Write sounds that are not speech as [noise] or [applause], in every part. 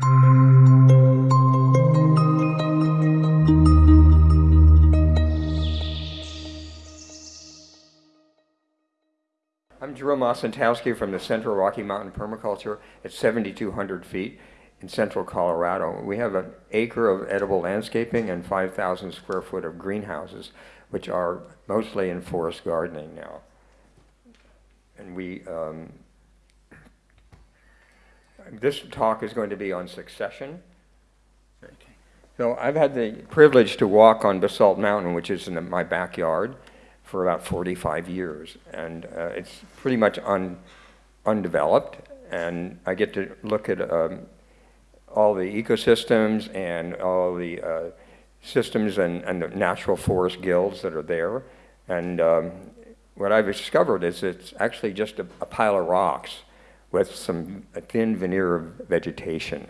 I'm Jerome Osentowski from the Central Rocky Mountain Permaculture at 7,200 feet in central Colorado. We have an acre of edible landscaping and 5,000 square foot of greenhouses, which are mostly in forest gardening now. And we, um, this talk is going to be on succession. So I've had the privilege to walk on Basalt Mountain, which is in the, my backyard, for about 45 years. And uh, it's pretty much un, undeveloped. And I get to look at um, all the ecosystems and all the uh, systems and, and the natural forest guilds that are there. And um, what I've discovered is it's actually just a, a, pile of rocks with some a thin veneer of vegetation.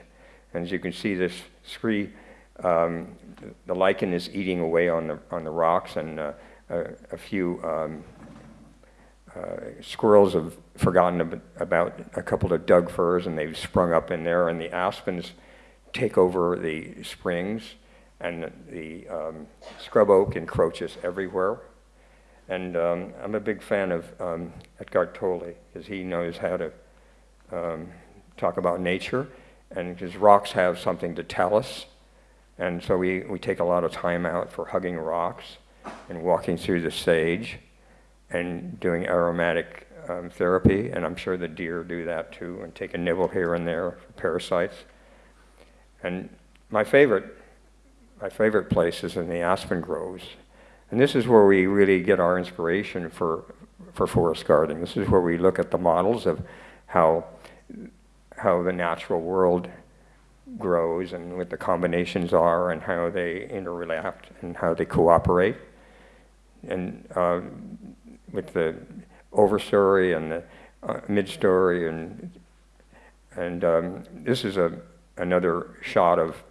And as you can see, this scree, um, the lichen is eating away on the, on the rocks and uh, a, a, few um, uh, squirrels have forgotten about a couple of Doug firs and they've sprung up in there and the aspens take over the springs and the um, scrub oak encroaches everywhere. And um, I'm a big fan of um, Eckhart Tolle because he knows how to um, talk about nature and because rocks have something to tell us. And so we, we take a lot of time out for hugging rocks and walking through the sage and doing aromatic um, therapy. And I'm sure the deer do that too and take a nibble here and there for parasites. And my favorite, my favorite place is in the aspen groves. And this is where we really get our inspiration for, for forest gardening. This is where we look at the models of how, how the natural world grows and what the combinations are and how they interrelate and how they cooperate. And uh, with the overstory and the uh, midstory and and um, this is a another shot of,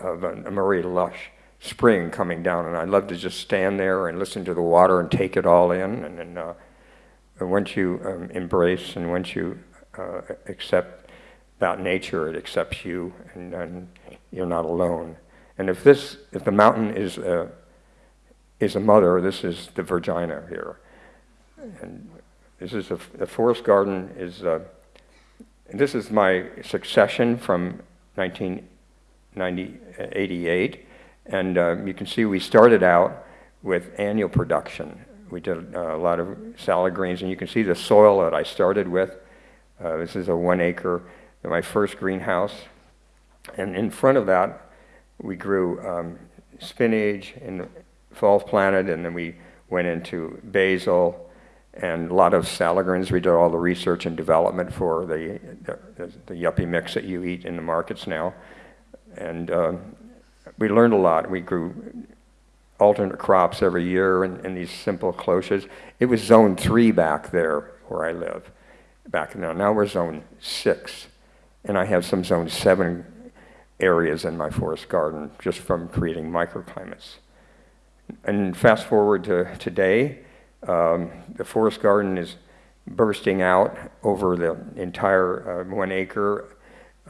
of a, a Murray Lush spring coming down, and I love to just stand there and listen to the water and take it all in. And then uh, once you um, embrace and once you uh, accept about nature, it accepts you, and, and, you're not alone. And if this, if the mountain is a, is a mother, this is the Virginia here. And this is a, the forest garden is. Uh, this is my succession from 1988. And uh, you can see we started out with annual production. We did uh, a lot of salad greens, and you can see the soil that I started with. Uh, this is a one acre, my first greenhouse. And in front of that, we grew um, spinach and fall planted, and then we went into basil, and a lot of salad greens. We did all the research and development for the, the, the yuppie mix that you eat in the markets now. And uh, we learned a lot. We grew alternate crops every year in, in these simple cloches. It was zone three back there where I live back now. Now we're zone six. And I have some zone seven areas in my forest garden just from creating microclimates. And fast forward to today, um, the forest garden is bursting out over the entire uh, one acre.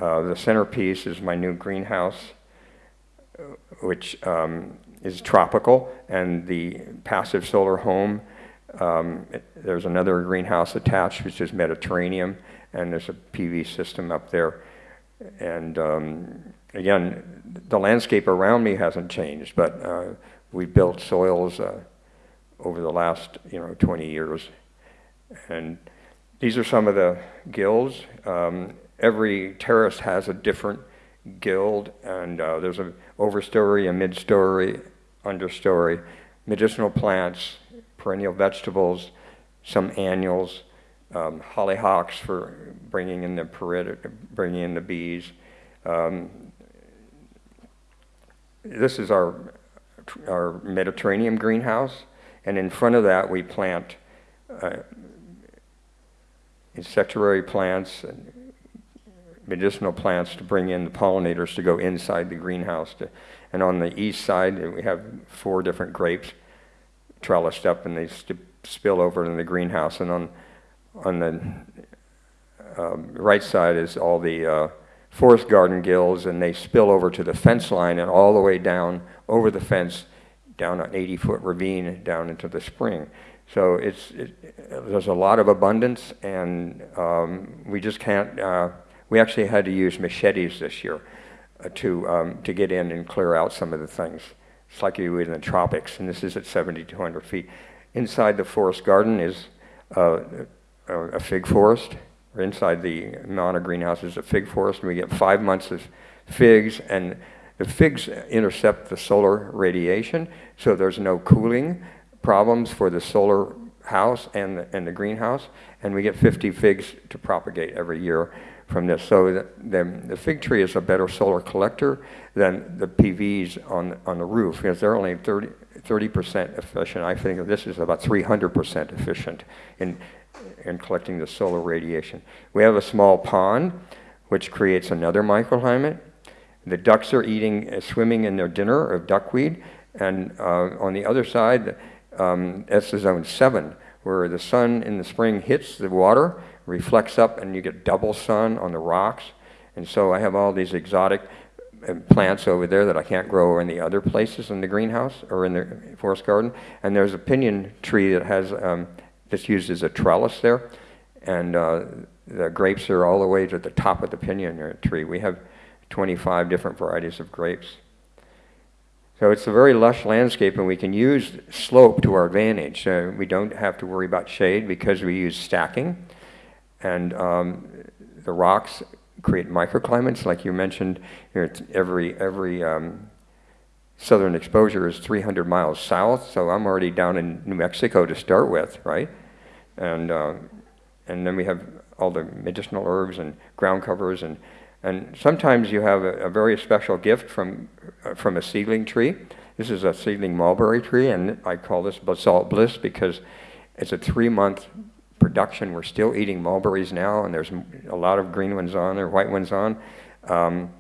Uh, the centerpiece is my new greenhouse, which um, is tropical, and the passive solar home. Um, there's another greenhouse attached, which is Mediterranean, and there's a PV system up there. And um, again, the landscape around me hasn't changed, but uh, we built soils uh, over the last you know 20 years. And these are some of the guilds. Um, every terrace has a different guild, and uh, there's an overstory, a midstory, understory, medicinal plants, perennial vegetables, some annuals, um, hollyhocks for bringing in the bringing in the bees. Um, this is our our Mediterranean greenhouse. And in front of that, we plant uh, plants and medicinal plants to bring in the pollinators to go inside the greenhouse. To, and on the east side, we have four different grapes trellised up, and they spill over in the greenhouse. And on on the um, right side is all the uh, forest garden gills and they spill over to the fence line and all the way down over the fence, down an 80-foot ravine down into the spring. So it's, it, there's a lot of abundance and um, we just can't, uh, we actually had to use machetes this year uh, to, um, to get in and clear out some of the things. It's like you would in the tropics, and this is at 7,200 feet. Inside the forest garden is uh, a fig forest, or inside the Mana greenhouse is a fig forest, and we get five months of figs, and the figs intercept the solar radiation, so there's no cooling problems for the solar house and the, and the greenhouse, and we get 50 figs to propagate every year from this. So the, the, the, fig tree is a better solar collector than the PVs on, on the roof because they're only 30, 30% efficient. I think this is about 300% efficient in, in collecting the solar radiation. We have a small pond which creates another microclimate. The ducks are eating, uh, swimming in their dinner of duckweed. And uh, on the other side, um, that's the zone seven, where the sun in the spring hits the water reflects up and you get double sun on the rocks. And so I have all these exotic uh, plants over there that I can't grow in the other places in the greenhouse or in the forest garden. And there's a pinyon tree that has, um, that's used as a trellis there. And uh, the grapes are all the way to the top of the pinyon tree. We have 25 different varieties of grapes. So it's a very lush landscape and we can use slope to our advantage. Uh, we don't have to worry about shade because we use stacking. And um, the rocks create microclimates, like you mentioned. Every every um, southern exposure is 300 miles south, so I'm already down in New Mexico to start with, right? And uh, and then we have all the medicinal herbs and ground covers, and and sometimes you have a, a very special gift from uh, from a seedling tree. This is a seedling mulberry tree, and I call this basalt bliss because it's a three-month production. We're still eating mulberries now, and there's a lot of green ones on there, white ones on. Um,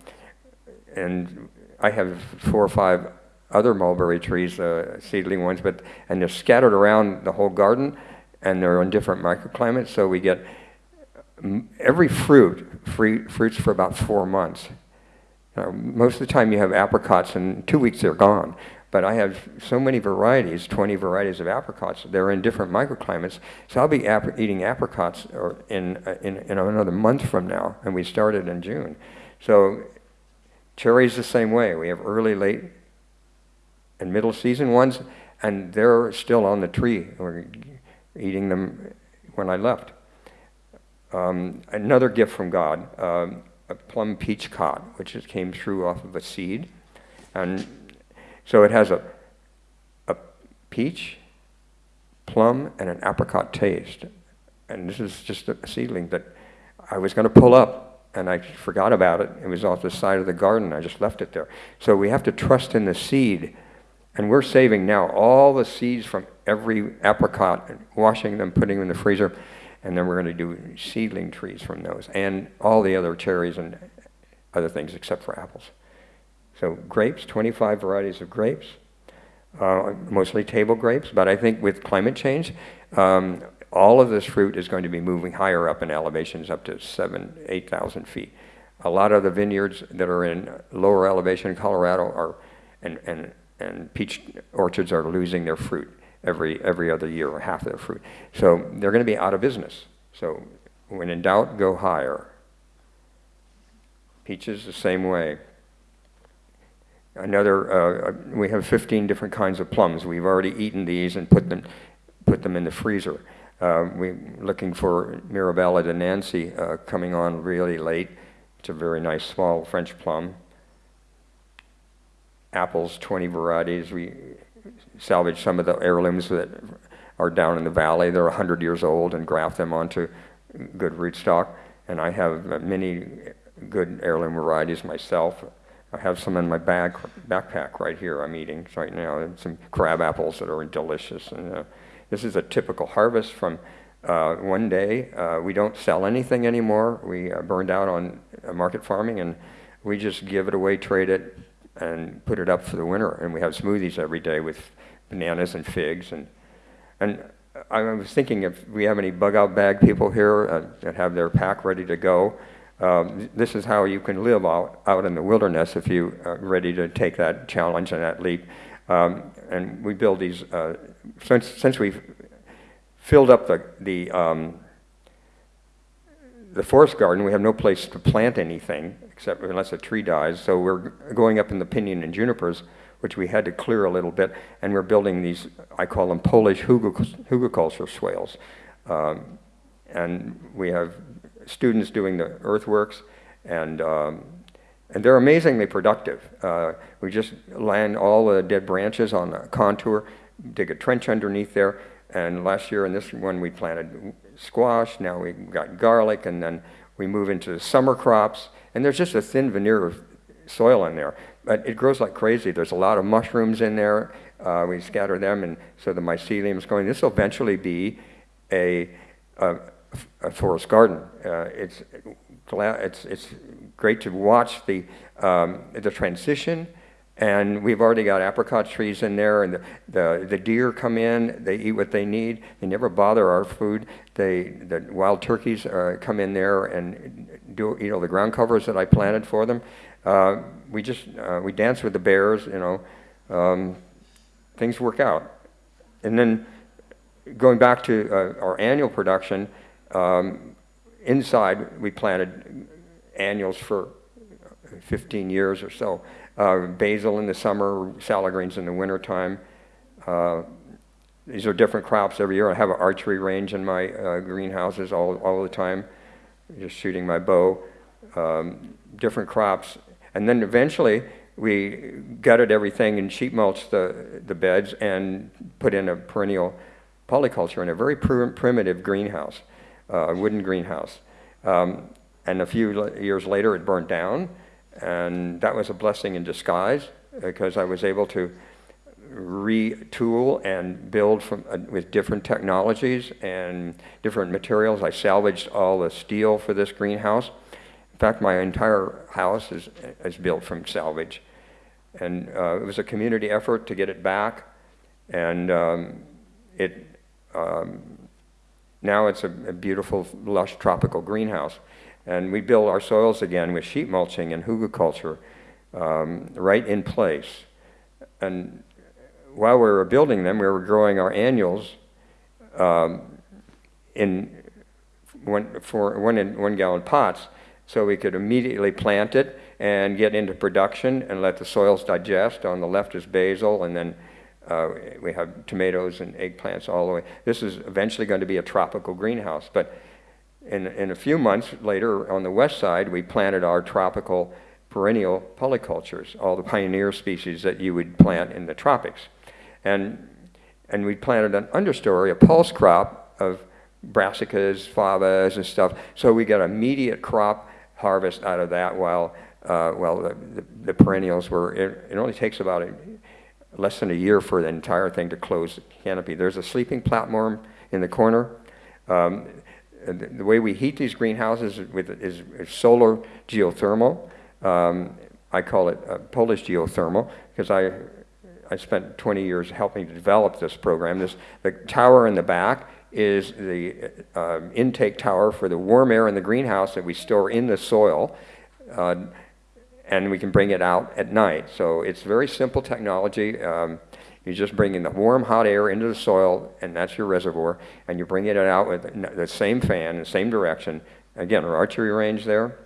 and I have four or five other mulberry trees, uh, seedling ones, but and they're scattered around the whole garden, and they're in different microclimates. So we get every fruit fruits for about four months. Uh, most of the time, you have apricots, and two weeks they're gone. But I have so many varieties, 20 varieties of apricots. They're in different microclimates. So I'll be ap eating apricots in, uh, in, in another month from now, and we started in June. So cherries the same way. We have early, late, and middle season ones, and they're still on the tree. We're eating them when I left. Um, another gift from God, um, a plum peach cod, which came through off of a seed. And so it has a, a peach, plum, and an apricot taste. And this is just a seedling that I was going to pull up, and I forgot about it. It was off the side of the garden. I just left it there. So we have to trust in the seed. And we're saving now all the seeds from every apricot, washing them, putting them in the freezer, and then we're going to do seedling trees from those, and all the other cherries and other things except for apples. So grapes, 25 varieties of grapes, uh, mostly table grapes, but I think with climate change, um, all of this fruit is going to be moving higher up in elevations up to seven, 8,000 feet. A lot of the vineyards that are in lower elevation in Colorado are, and, and, and peach orchards are losing their fruit every, every other year, or half their fruit. So they're going to be out of business. So when in doubt, go higher. Peaches the same way another, uh, we have 15 different kinds of plums. We've already eaten these and put them, put them in the freezer. Uh, we're looking for Mirabelle de Nancy uh, coming on really late. It's a very nice small French plum. Apples, 20 varieties. We salvage some of the heirlooms that are down in the valley. They're 100 years old and graft them onto good rootstock. And I have many good heirloom varieties myself. I have some in my bag, backpack right here I'm eating right now, and some crab apples that are delicious. And uh, this is a typical harvest from uh, one day. Uh, we don't sell anything anymore. We uh, burned out on uh, market farming, and we just give it away, trade it, and put it up for the winter. And we have smoothies every day with bananas and figs. And, and I was thinking if we have any bug out bag people here uh, that have their pack ready to go, Um, this is how you can live out, out in the wilderness if you are ready to take that challenge and that leap. Um, and we build these, uh, since, since we've filled up the, the, um, the forest garden, we have no place to plant anything except unless a tree dies. So we're going up in the pinyon and junipers, which we had to clear a little bit, and we're building these, I call them Polish hugelkultur swales. Um, and we have students doing the earthworks, and, um, and they're amazingly productive. Uh, we just land all the dead branches on the contour, dig a trench underneath there, and last year in this one we planted squash, now we've got garlic, and then we move into the summer crops, and there's just a thin veneer of soil in there. But it grows like crazy. There's a lot of mushrooms in there. Uh, we scatter them, and so the mycelium is going. This will eventually be a, a, a forest garden. Uh, it's, it's, it's great to watch the, um, the transition and we've already got apricot trees in there, and the, the, the, deer come in, they eat what they need. They never bother our food. They, the wild turkeys uh, come in there and do, you know, the ground covers that I planted for them. Uh, we just, uh, we dance with the bears, you know. Um, things work out. And then going back to uh, our annual production, um, inside we planted annuals for 15 years or so uh, basil in the summer, salad greens in the wintertime. Uh, these are different crops every year. I have an archery range in my uh, greenhouses all, all the time, just shooting my bow. Um, different crops. And then eventually we gutted everything and sheet mulched the, the beds and put in a perennial polyculture in a very pr primitive greenhouse, uh, wooden greenhouse. Um, and a few years later it burned down and that was a blessing in disguise because I was able to retool and build from, uh, with different technologies and different materials. I salvaged all the steel for this greenhouse. In fact, my entire house is, is built from salvage. And uh, it was a community effort to get it back. And um, it, um, now it's a, a beautiful, lush tropical greenhouse. And we build our soils again with sheet mulching and hugelkultur um, right in place. And while we were building them, we were growing our annuals um, in one, for one, in, one gallon pots so we could immediately plant it and get into production and let the soils digest. On the left is basil, and then uh, we have tomatoes and eggplants all the way. This is eventually going to be a tropical greenhouse, but in, in a few months later, on the west side, we planted our tropical perennial polycultures, all the pioneer species that you would plant in the tropics. And, and we planted an understory, a pulse crop of brassicas, favas, and stuff. So we got immediate crop harvest out of that while, uh, while the, the, the, perennials were, it, it only takes about a, less than a year for the entire thing to close canopy. There's a sleeping platform in the corner. Um, the way we heat these greenhouses with, is, is solar geothermal. Um, I call it uh, Polish geothermal because I, I spent 20 years helping to develop this program. This, the tower in the back is the uh, intake tower for the warm air in the greenhouse that we store in the soil. Uh, and we can bring it out at night. So it's very simple technology. Um, you just bring in the warm, hot air into the soil, and that's your reservoir, and you bring it out with the same fan, the same direction. Again, our archery range there.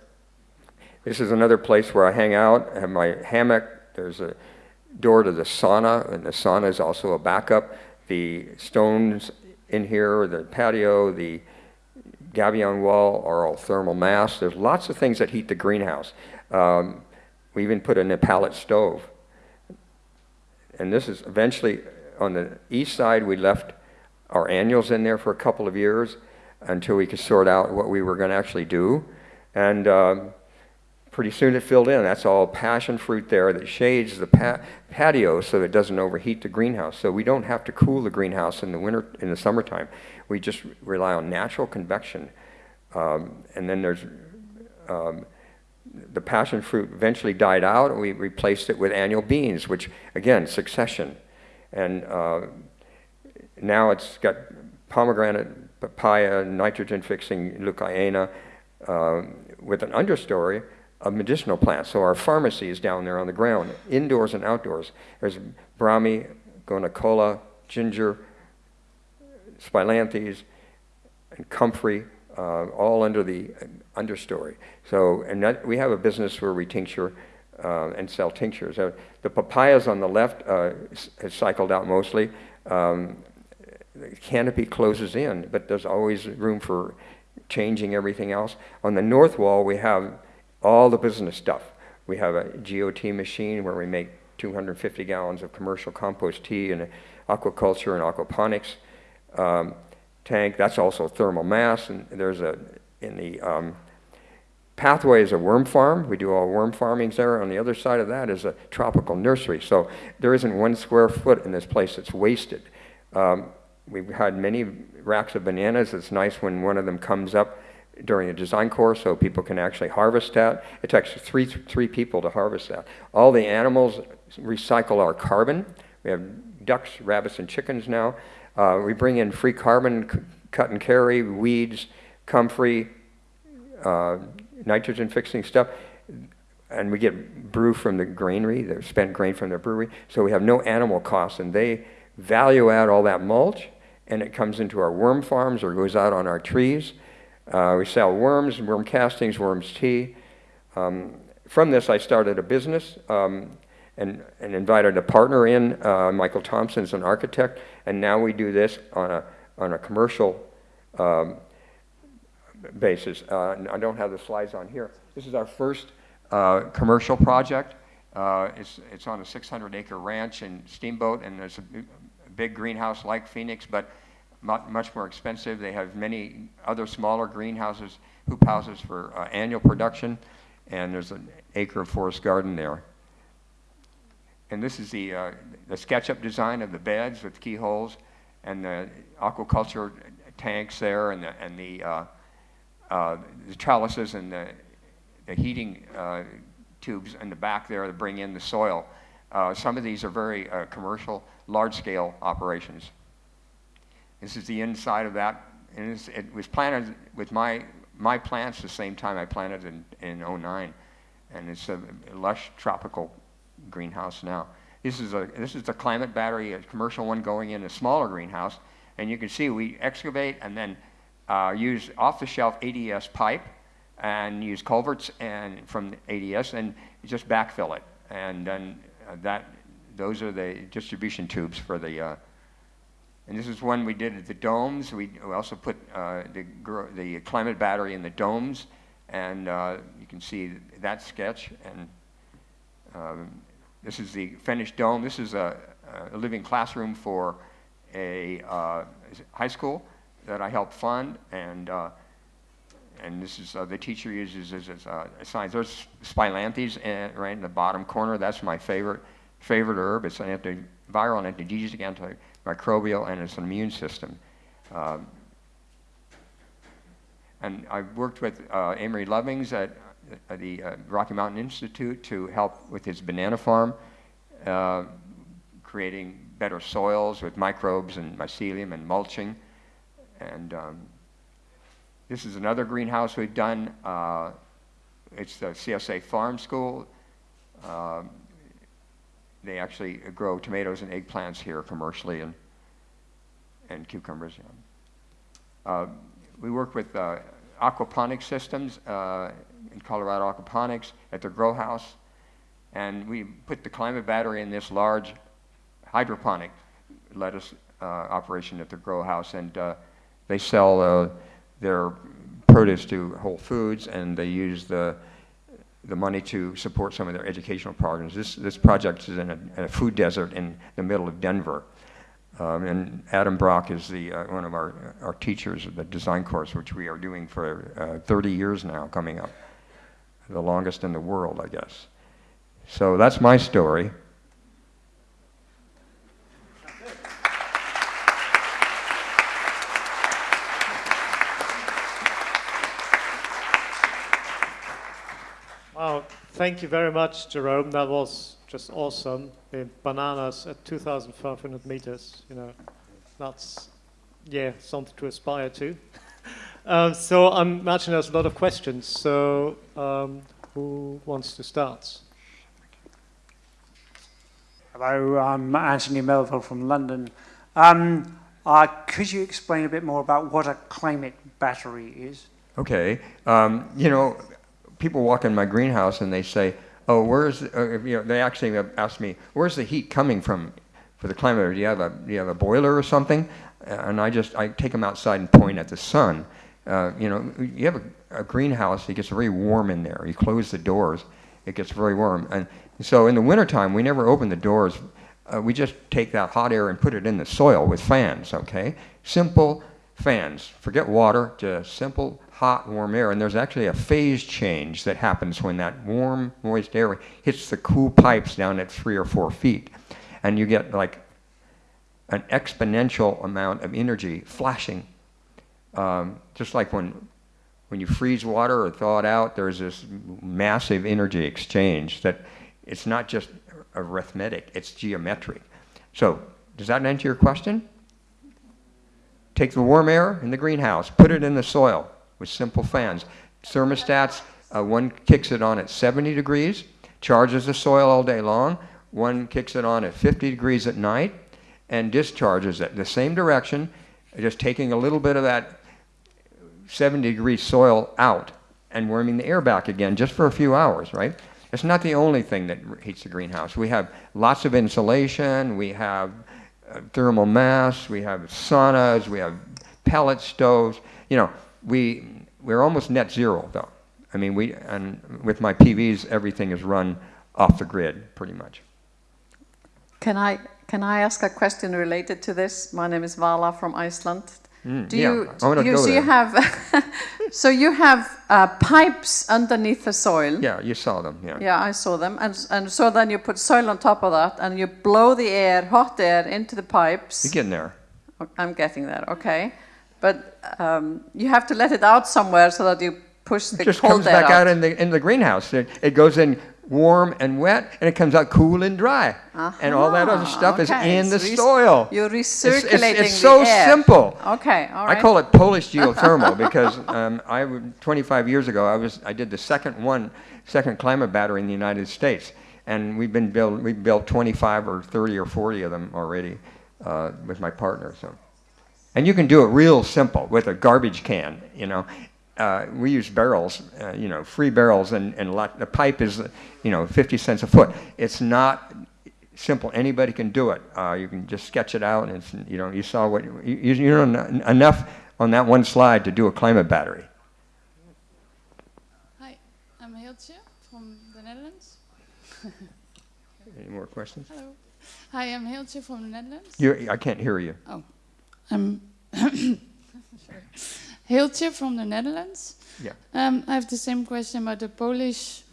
This is another place where I hang out. I have my hammock. There's a door to the sauna, and the sauna is also a backup. The stones in here, the patio, the gabion wall are all thermal mass. There's lots of things that heat the greenhouse. Um, we even put in a pellet stove and this is eventually on the east side, we left our annuals in there for a couple of years until we could sort out what we were going to actually do. And um, pretty soon it filled in. That's all passion fruit there that shades the pa patio so it doesn't overheat the greenhouse. So we don't have to cool the greenhouse in the winter, in the summertime. We just rely on natural convection. Um, and then there's um, the passion fruit eventually died out, and we replaced it with annual beans, which, again, succession. And uh, now it's got pomegranate, papaya, nitrogen-fixing leucaena, um, with an understory of medicinal plants. So our pharmacy is down there on the ground, indoors and outdoors. There's Brahmi, Gotu kola, ginger, Spilanthes, and comfrey, uh, all under the understory. So, and that, we have a business where we tincture uh, and sell tinctures. Uh, the papayas on the left uh, has cycled out mostly. Um, the canopy closes in, but there's always room for changing everything else. On the north wall, we have all the business stuff. We have a GOT machine where we make 250 gallons of commercial compost tea and aquaculture and aquaponics um, tank. That's also thermal mass. And there's a, in the um, pathway is a worm farm. We do all worm farming there. On the other side of that is a tropical nursery. So there isn't one square foot in this place that's wasted. Um, we've had many racks of bananas. It's nice when one of them comes up during a design course so people can actually harvest that. It takes three, three people to harvest that. All the animals recycle our carbon. We have ducks, rabbits, and chickens now. Uh, we bring in free carbon, cut and carry, weeds, comfrey, uh, nitrogen fixing stuff. And we get brew from the granary, the spent grain from the brewery. So we have no animal costs, and they value add all that mulch, and it comes into our worm farms or goes out on our trees. Uh, we sell worms, worm castings, worms tea. Um, from this, I started a business um, and, and invited a partner in. Uh, Michael Thompson's an architect, and now we do this on a, on a commercial um, basis. Uh, I don't have the slides on here. This is our first uh, commercial project. Uh, it's, it's on a 600 acre ranch in Steamboat, and there's a big greenhouse like Phoenix, but much more expensive. They have many other smaller greenhouses, hoop houses for uh, annual production, and there's an acre of forest garden there. And this is the, uh, the SketchUp design of the beds with keyholes and the aquaculture tanks there and the, and the, uh, uh the trellises and the, the heating uh, tubes in the back there to bring in the soil. Uh, some of these are very commercial, large-scale operations. This is the inside of that. And it was planted with my, my plants the same time I planted in, in 09. And it's a lush tropical greenhouse now. This is, a, this is the climate battery, a commercial one going in a smaller greenhouse. And you can see we excavate and then uh, use off-the-shelf ADS pipe and use culverts and from ADS and just backfill it. And then uh, that, those are the distribution tubes for the uh, and this is one we did at the domes. We, we also put uh, the, the climate battery in the domes. And uh, you can see that sketch. And um, this is the finished dome. This is a, a living classroom for a uh, high school that I helped fund. And, uh, and this is uh, the teacher uses as, uh, signs. There's Spilanthes right in the bottom corner. That's my favorite, favorite herb. It's an antiviral and antigenic anti microbial and its an immune system. Um, and I've worked with uh, Amory Lovins at the uh, Rocky Mountain Institute to help with his banana farm, uh, creating better soils with microbes and mycelium and mulching. And um, this is another greenhouse we've done. Uh, it's the CSA Farm School. Um, they actually grow tomatoes and eggplants here commercially and, and cucumbers. Uh, we work with uh, aquaponics systems uh, in Colorado Aquaponics at the GrowHaus. And we put the climate battery in this large hydroponic lettuce uh, operation at the GrowHaus. And uh, they sell uh, their produce to Whole Foods and they use the the money to support some of their educational programs. This, this project is in a, in a food desert in the middle of Denver. Um, and Adam Brock is the, uh, one of our, our teachers of the design course, which we are doing for uh, 30 years now coming up. The longest in the world, I guess. So that's my story. Thank you very much, Jerome. That was just awesome. The bananas at 2,500 meters, you know, that's, yeah, something to aspire to. [laughs] Uh, so I imagine there's a lot of questions. So um, who wants to start? Hello, I'm Anthony Melville from London. Um, uh, could you explain a bit more about what a climate battery is? Okay, um, you know, people walk in my greenhouse and they say, "Oh, where's?" Uh, you know, they actually ask me, "Where's the heat coming from for the climate? Do you have a do you have a boiler or something?" And I just I take them outside and point at the sun. Uh, you know, you have a, a greenhouse; it gets very warm in there. You close the doors, it gets very warm, and so in the wintertime, we never open the doors. Uh, we just take that hot air and put it in the soil with fans. Okay, simple fans. Forget water, just simple hot, warm air. And there's actually a phase change that happens when that warm, moist air hits the cool pipes down at three or four feet. And you get like an exponential amount of energy flashing. Um, just like when, when you freeze water or thaw it out, there's this massive energy exchange that it's not just arithmetic, it's geometric. So, does that answer your question? Take the warm air in the greenhouse, put it in the soil with simple fans. Thermostats, uh, one kicks it on at 70 degrees, charges the soil all day long. One kicks it on at 50 degrees at night and discharges it the same direction, just taking a little bit of that 70 degree soil out and warming the air back again just for a few hours, right? It's not the only thing that heats the greenhouse. We have lots of insulation, we have uh, thermal mass, we have saunas, we have pellet stoves. You know, we, we're almost net zero though. I mean, we, and with my PVs, everything is run off the grid pretty much. Can I, can I ask a question related to this? My name is Vala from Iceland. Mm, Do yeah, you, I wanna do you, so you have, [laughs] so you have uh, pipes underneath the soil. Yeah, you saw them, yeah. Yeah, I saw them, and and so then you put soil on top of that, and you blow the air, hot air, into the pipes. You're getting there. I'm getting there, okay, but um, you have to let it out somewhere so that you push the It just cold comes air back out out. in the, in the greenhouse. It, it goes in warm and wet, and it comes out cool and dry. And all that other Aha, stuff is in the so soil. You're It's- it's- recirculating it's the so air. simple. Okay, all right. I call it Polish [laughs] geothermal because um, I, w- 25 years ago, I, was, I did the second one, second climate battery in the United States. And we've been built, we built 25 or 30 or 40 of them already uh, with my partner. So. And you can do it real simple with a garbage can, you know. Uh, we use barrels, uh, you know, free barrels, and, and lot, the pipe is, you know, 50 cents a foot. It's not simple. Anybody can do it. Uh, you can just sketch it out, and it's, you know, you saw what you, you know enough on that one slide to do a climate battery. Hi, I'm Hiltje from the Netherlands. [laughs] Any more questions? Hello. Hi, I'm Hiltje from the Netherlands. You, I can't hear you. Oh, I'm [coughs] [laughs] sorry. Hiltje from the Netherlands. Yeah. Um, I have the same question about the Polish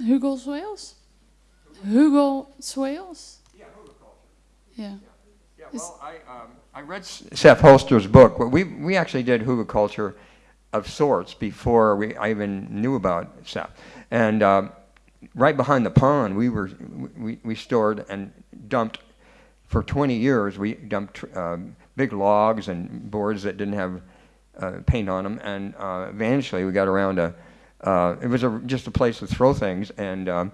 hugel soils. Hugel soils. Yeah, Yeah. Yeah, well, I, um, I read Sepp Holzer's book. We, we actually did hugelculture of sorts before we, I even knew about Seth. And um, right behind the pond, we, were, we, we stored and dumped, for 20 years, we dumped um, big logs and boards that didn't have uh, paint on them. And uh, eventually we got around to, uh, it was a, just a place to throw things. And um,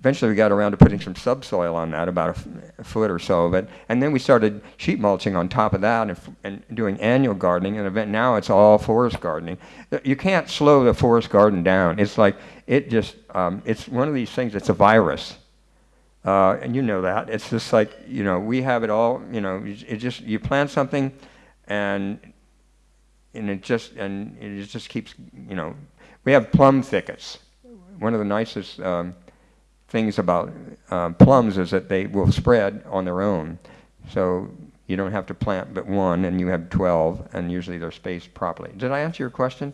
eventually we got around to putting some subsoil on that, about a, foot or so of it. And then we started sheet mulching on top of that and, and doing annual gardening. And event now it's all forest gardening. Uh, You can't slow the forest garden down. It's like, it just, um, it's one of these things, it's a virus. Uh, and you know that. It's just like, you know, we have it all, you know, it just, you plant something and, and it just, and it just keeps, you know, we have plum thickets. One of the nicest um, things about um, plums is that they will spread on their own. So you don't have to plant but one and you have 12 and usually they're spaced properly. Did I answer your question?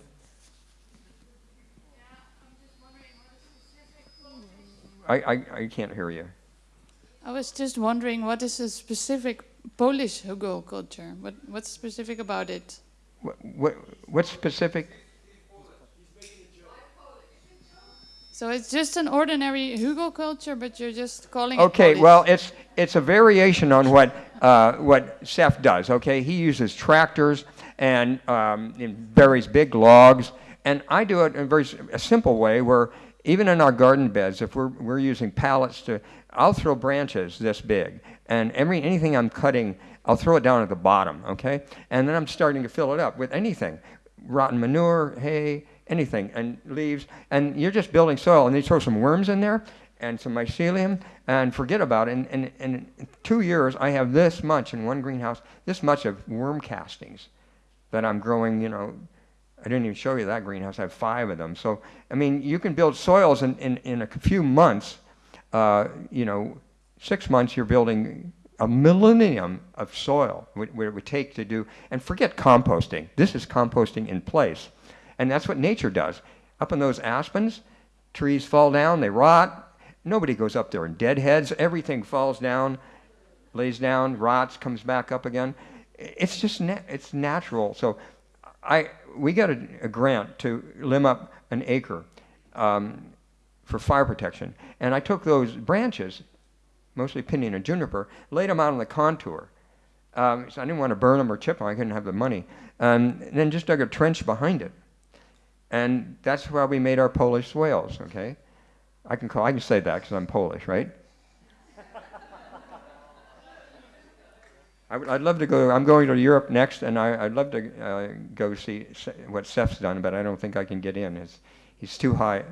I, I, I can't hear you. I was just wondering what is a specific Polish hugel culture? What, what's specific about it? What, what, specific? So it's just an ordinary hugel culture, but you're just calling it Okay, well, it's, it's a variation on what, uh, what Sepp does, okay? He uses tractors and um, buries big logs. And I do it in a very a simple way where even in our garden beds, if we're, we're using pallets to, I'll throw branches this big. And every, anything I'm cutting, I'll throw it down at the bottom, okay? And then I'm starting to fill it up with anything rotten manure, hay, anything, and leaves. And you're just building soil. And you throw some worms in there and some mycelium and forget about it. And, and, and in two years, I have this much in one greenhouse, this much of worm castings that I'm growing, you know, I didn't even show you that greenhouse. I have five of them. So, I mean, you can build soils in, in, in a few months. Uh, you know, six months, you're building a millennium of soil, what it would take to do. And forget composting. This is composting in place. And that's what nature does. Up in those aspens, trees fall down, they rot. Nobody goes up there and deadheads. Everything falls down, lays down, rots, comes back up again. It's just na- it's natural. So I we got a, a grant to limb up an acre um, for fire protection, and I took those branches, mostly pinyon and juniper, laid them out on the contour. Um, so I didn't want to burn them or chip them. I couldn't have the money. Um, and then just dug a trench behind it, and that's how we made our Polish swales. Okay, I can call I can say that because I'm Polish, right? [laughs] I would, I'd love to go. I'm going to Europe next, and I, I'd love to uh, go see what Sepp's done, but I don't think I can get in. It's, he's too high.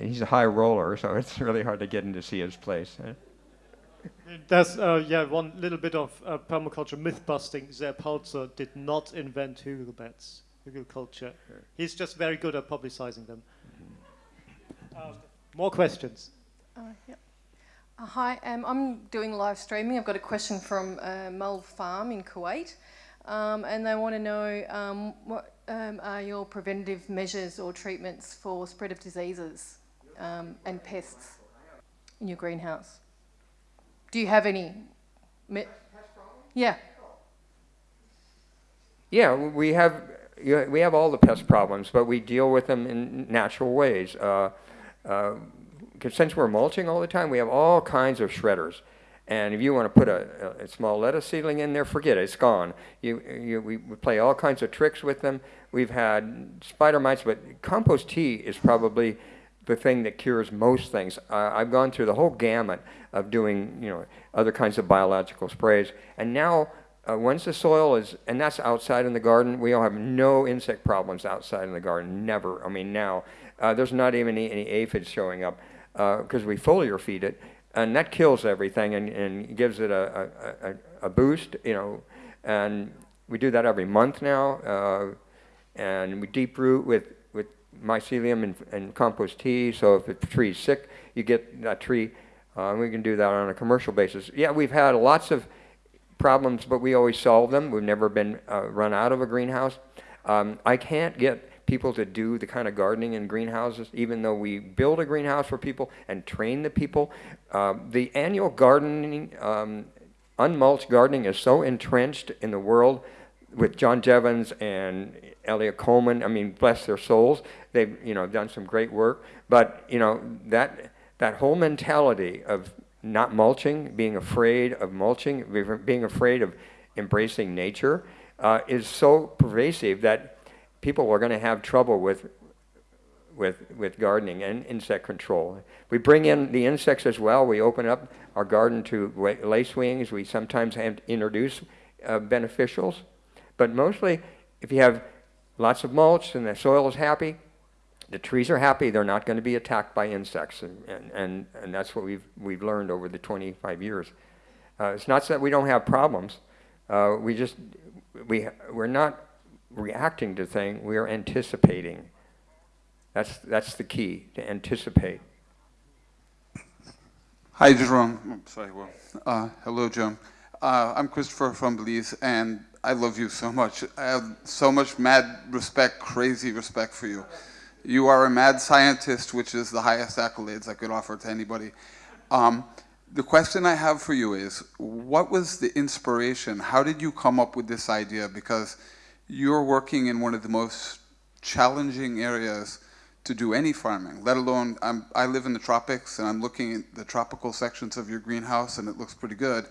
He's a high roller, so [laughs] it's really hard to get in to see his place. There's uh, yeah one little bit of uh, permaculture myth busting. Sepp Holzer did not invent hugel beds, hugel culture. He's just very good at publicizing them. Uh, more questions. Uh, yep. Uh, hi, um, I'm doing live streaming. I've got a question from uh, Mulv Farm in Kuwait, um, and they want to know um, what um, are your preventative measures or treatments for spread of diseases um, and pests in your greenhouse? Do you have any? Yeah. Yeah, we have we have all the pest problems, but we deal with them in natural ways. Uh, uh, since we're mulching all the time, we have all kinds of shredders. And if you want to put a, a, small lettuce seedling in there, forget it, it's gone. You, you, we play all kinds of tricks with them. We've had spider mites, but compost tea is probably the thing that cures most things. Uh, I've gone through the whole gamut of doing, you know, other kinds of biological sprays, and now uh, once the soil is, and that's outside in the garden, we all have no insect problems outside in the garden. Never. I mean, now uh, there's not even any, any aphids showing up because we foliar feed it, and that kills everything and, and gives it a, a, a, boost, you know. And we do that every month now, uh, and we deep root with mycelium and, and compost tea. So if a tree's sick, you get that tree. Uh, we can do that on a commercial basis. Yeah, we've had lots of problems, but we always solve them. We've never been uh, run out of a greenhouse. Um, I can't get people to do the kind of gardening in greenhouses, even though we build a greenhouse for people and train the people. Uh, the annual gardening, um, unmulched gardening is so entrenched in the world with John Jeavons and Eliot Coleman. I mean, bless their souls. They've, you know, done some great work. But, you know, that, that whole mentality of not mulching, being afraid of mulching, being afraid of embracing nature, uh, is so pervasive that people are going to have trouble with, with, with gardening and insect control. We bring in the insects as well. We open up our garden to lacewings. We sometimes introduce uh, beneficials. But mostly, if you have lots of mulch and the soil is happy, the trees are happy, they're not going to be attacked by insects. And, and, and, and that's what we've, we've learned over the 25 years. Uh, it's not that we don't have problems. Uh, we just, we, we're not reacting to things, we are anticipating. That's, that's the key, to anticipate. Hi, Jerome. Sorry, well, uh, hello, Joan. Uh, I'm Christopher from Belize, and I love you so much. I have so much mad respect, crazy respect for you. You are a mad scientist, which is the highest accolades I could offer to anybody. Um, the question I have for you is, what was the inspiration? How did you come up with this idea? Because you're working in one of the most challenging areas to do any farming, let alone, I'm, I live in the tropics and I'm looking at the tropical sections of your greenhouse and it looks pretty good.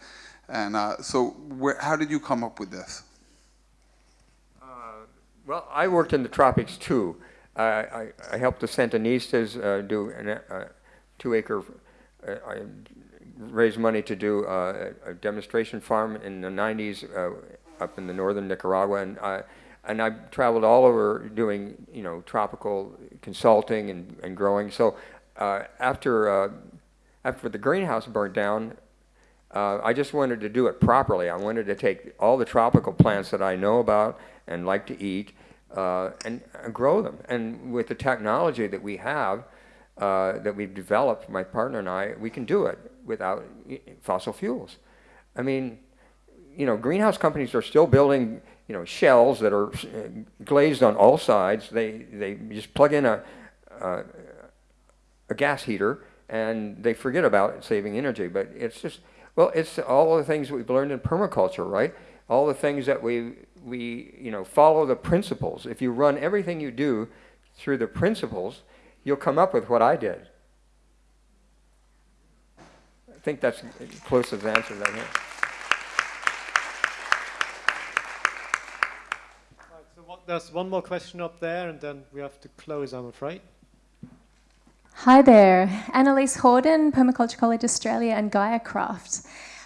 And uh, so where, how did you come up with this? Uh, Well, I worked in the tropics too. I, I, I helped the Sandinistas uh, do a uh, two acre, uh, I raised money to do uh, a demonstration farm in the 90s uh, up in the northern Nicaragua. And I, and I traveled all over doing, you know, tropical consulting and, and growing. So after, after the greenhouse burnt down, uh, I just wanted to do it properly. I wanted to take all the tropical plants that I know about and like to eat uh, and, and grow them. And with the technology that we have, uh, that we've developed, my partner and I, we can do it without fossil fuels. I mean, you know, greenhouse companies are still building, you know, shells that are uh, glazed on all sides. They, they just plug in a, a, a gas heater and they forget about saving energy. But it's just, well, it's all the things we've learned in permaculture, right? All the things that we, we, you know, follow the principles. If you run everything you do through the principles, you'll come up with what I did. I think that's close to the answer. Right, so what, there's one more question up there, and then we have to close, I'm afraid. Hi there, Annalise Horden, Permaculture College Australia and Gaia Craft.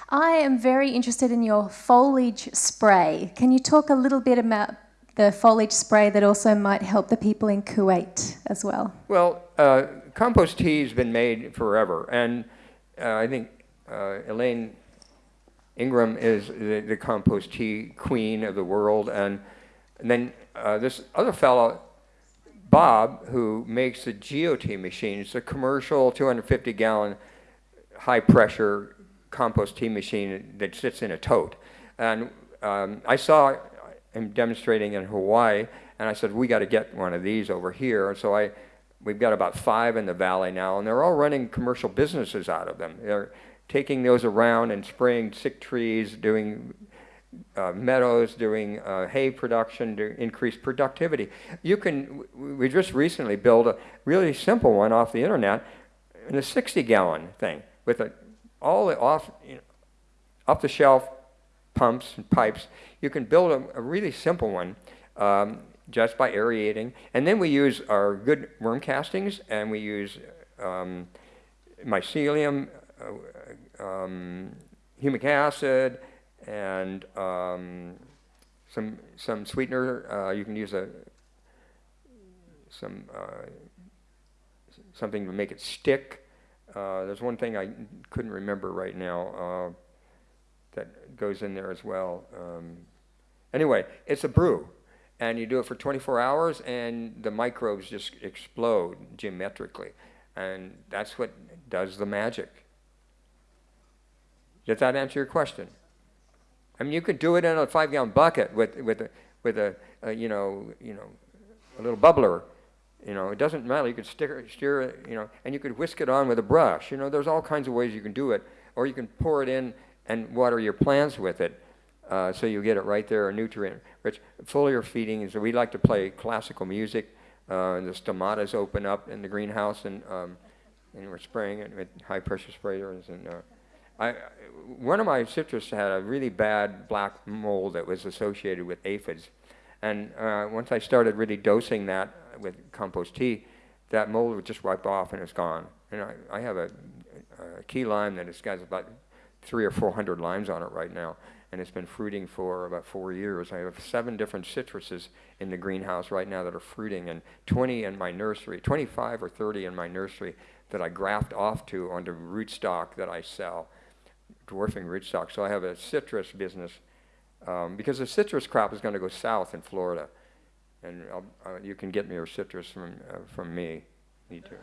I am very interested in your foliage spray. Can you talk a little bit about the foliage spray that also might help the people in Kuwait as well? Well, uh, compost tea has been made forever, and uh, I think uh, Elaine Ingham is the, the compost tea queen of the world, and, and then uh, this other fellow, Bob, who makes the GOT machine. It's a commercial 250 gallon high pressure compost tea machine that sits in a tote. And um, I saw him demonstrating in Hawaii, and I said, we got to get one of these over here. And so I, we've got about five in the valley now, and they're all running commercial businesses out of them. They're taking those around and spraying sick trees, doing uh, meadows, doing uh, hay production to increase productivity. You can, we just recently built a really simple one off the internet in a 60 gallon thing with a, all the off, you know, off the shelf pumps and pipes. You can build a, a really simple one um, just by aerating. And then we use our good worm castings and we use um, mycelium, uh, um, humic acid, and um, some some sweetener. Uh, you can use a some uh, something to make it stick. Uh, there's one thing I couldn't remember right now uh, that goes in there as well. Um, anyway, it's a brew, and you do it for 24 hours, and the microbes just explode geometrically, and that's what does the magic. Does that answer your question? I mean, you could do it in a five-gallon bucket with with a with a, a you know you know a little bubbler. You know, it doesn't matter. You could stick, steer it, you know, and you could whisk it on with a brush. You know, there's all kinds of ways you can do it, or you can pour it in and water your plants with it, uh, so you get it right there, a nutrient rich. Foliar feeding is. We like to play classical music. Uh, and the stomatas open up in the greenhouse, and um, and we're spraying it with high pressure sprayers and. Uh, I, one of my citrus had a really bad black mold that was associated with aphids. And uh, once I started really dosing that with compost tea, that mold would just wipe off and it's gone. And I, I have a, a key lime that has got about three or four hundred limes on it right now. And it's been fruiting for about four years. I have seven different citruses in the greenhouse right now that are fruiting and 20 in my nursery, 25 or 30 in my nursery that I graft off to onto rootstock that I sell dwarfing rootstock. So I have a citrus business um, because the citrus crop is going to go south in Florida, and uh, you can get me your citrus from uh, from me. Me too.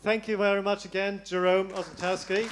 Thank you very much again, Jerome Osentowski.